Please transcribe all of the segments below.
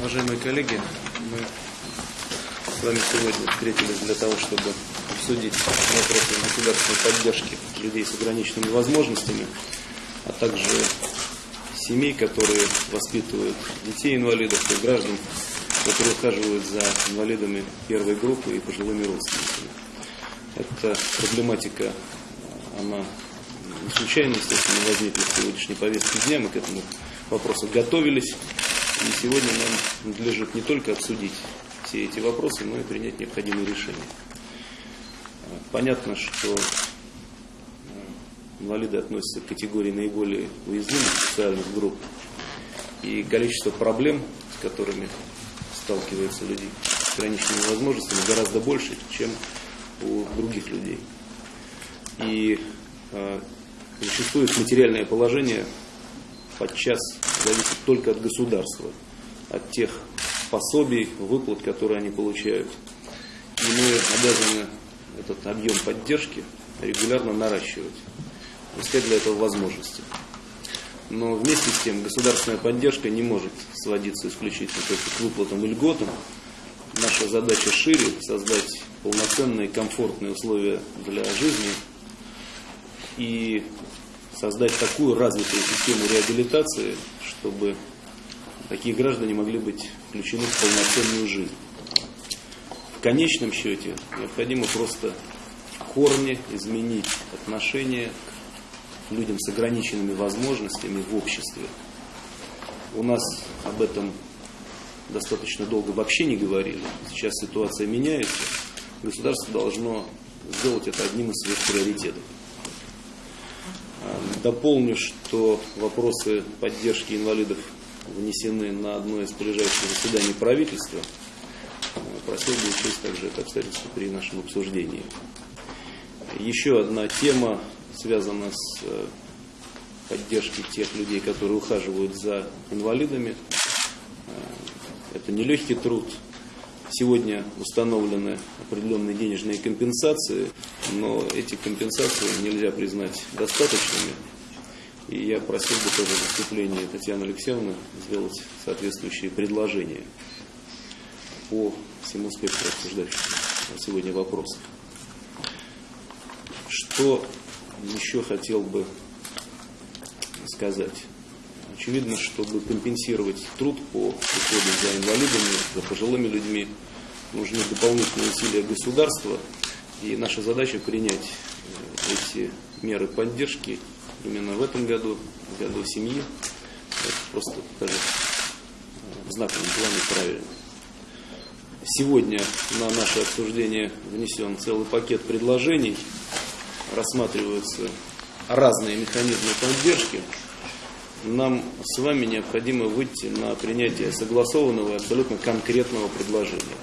Уважаемые коллеги, мы с вами сегодня встретились для того, чтобы обсудить вопросы государственной поддержки людей с ограниченными возможностями, а также семей, которые воспитывают детей инвалидов и граждан, которые ухаживают за инвалидами первой группы и пожилыми родственниками. Эта проблематика, она не случайно, естественно, возникла в сегодняшней повестке дня, мы к этому вопросу готовились. И сегодня нам надлежит не только обсудить все эти вопросы, но и принять необходимые решения. Понятно, что инвалиды относятся к категории наиболее уязвимых социальных групп. И количество проблем, с которыми сталкиваются люди с ограниченными возможностями, гораздо больше, чем у других людей. И э, зачастую материальное положение подчас зависит только от государства, от тех пособий, выплат, которые они получают. И мы обязаны этот объем поддержки регулярно наращивать, искать для этого возможности. Но вместе с тем государственная поддержка не может сводиться исключительно только к выплатам и льготам. Наша задача шире – создать полноценные комфортные условия для жизни и создать такую развитую систему реабилитации, чтобы такие граждане могли быть включены в полноценную жизнь. В конечном счете необходимо просто в корне изменить отношение к людям с ограниченными возможностями в обществе. У нас об этом достаточно долго вообще не говорили. Сейчас ситуация меняется. Государство должно сделать это одним из своих приоритетов. Дополню, что вопросы поддержки инвалидов внесены на одно из ближайших заседаний правительства. Просил бы учесть также это обстоятельство при нашем обсуждении. Еще одна тема связана с э, поддержкой тех людей, которые ухаживают за инвалидами. Э, это нелегкий труд, Сегодня установлены определенные денежные компенсации, но эти компенсации нельзя признать достаточными. И я просил бы тоже в выступлении Татьяны Алексеевны сделать соответствующие предложения по всему спектру обсуждающихся сегодня вопросов. Что еще хотел бы сказать? Очевидно, чтобы компенсировать труд по уходу за инвалидами, за пожилыми людьми, нужны дополнительные усилия государства. И наша задача принять э, эти меры поддержки именно в этом году, в году семьи. Это просто даже э, в знаковом плане правильно. Сегодня на наше обсуждение внесен целый пакет предложений. Рассматриваются разные механизмы поддержки нам с вами необходимо выйти на принятие согласованного и абсолютно конкретного предложения.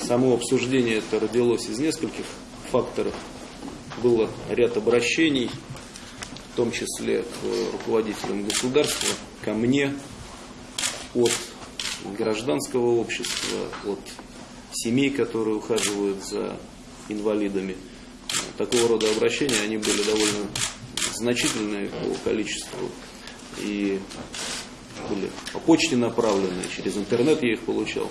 Само обсуждение это родилось из нескольких факторов. Было ряд обращений, в том числе к руководителям государства, ко мне, от гражданского общества, от семей, которые ухаживают за инвалидами. Такого рода обращения, они были довольно значительные по количеству и были по почте направлены, через интернет я их получал.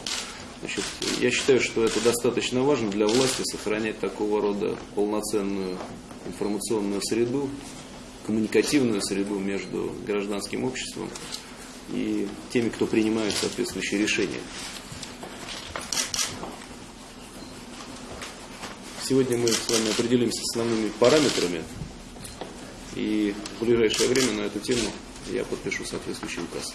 Значит, я считаю, что это достаточно важно для власти сохранять такого рода полноценную информационную среду, коммуникативную среду между гражданским обществом и теми, кто принимает соответствующие решения. Сегодня мы с вами определимся с основными параметрами и в ближайшее время на эту тему я подпишу соответствующий указ.